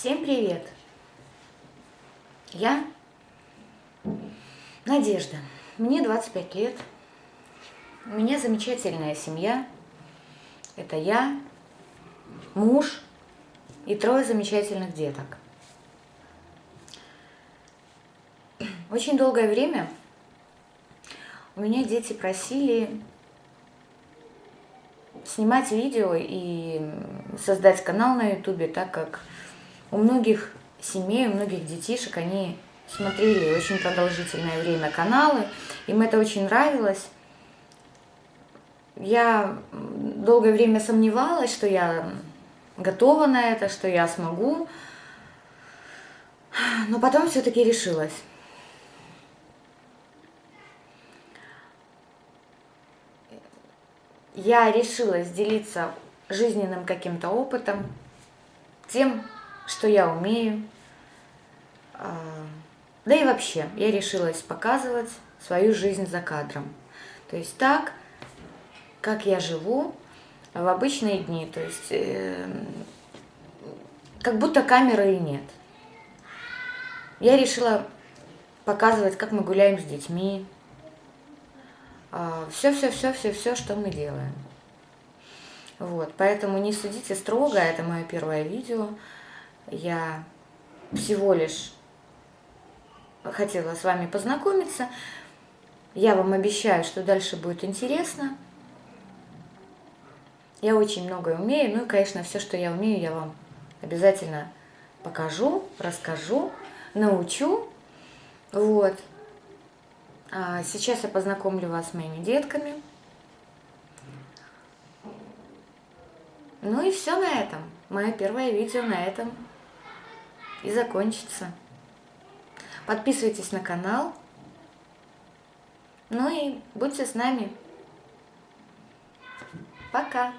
Всем привет! Я Надежда. Мне 25 лет. У меня замечательная семья. Это я, муж и трое замечательных деток. Очень долгое время у меня дети просили снимать видео и создать канал на ютубе, так как у многих семей, у многих детишек они смотрели очень продолжительное время каналы, им это очень нравилось. Я долгое время сомневалась, что я готова на это, что я смогу, но потом все-таки решилась. Я решила делиться жизненным каким-то опытом, тем, что я умею. А, да и вообще, я решилась показывать свою жизнь за кадром. То есть так, как я живу в обычные дни. То есть э, как будто камеры и нет. Я решила показывать, как мы гуляем с детьми. Все-все-все-все-все, что мы делаем. Вот, поэтому не судите строго, это мое первое видео. Я всего лишь хотела с вами познакомиться. Я вам обещаю, что дальше будет интересно. Я очень многое умею, ну и, конечно, все, что я умею, я вам обязательно покажу, расскажу, научу. Вот. А сейчас я познакомлю вас с моими детками. Ну и все на этом. Мое первое видео на этом и закончится. Подписывайтесь на канал. Ну и будьте с нами. Пока!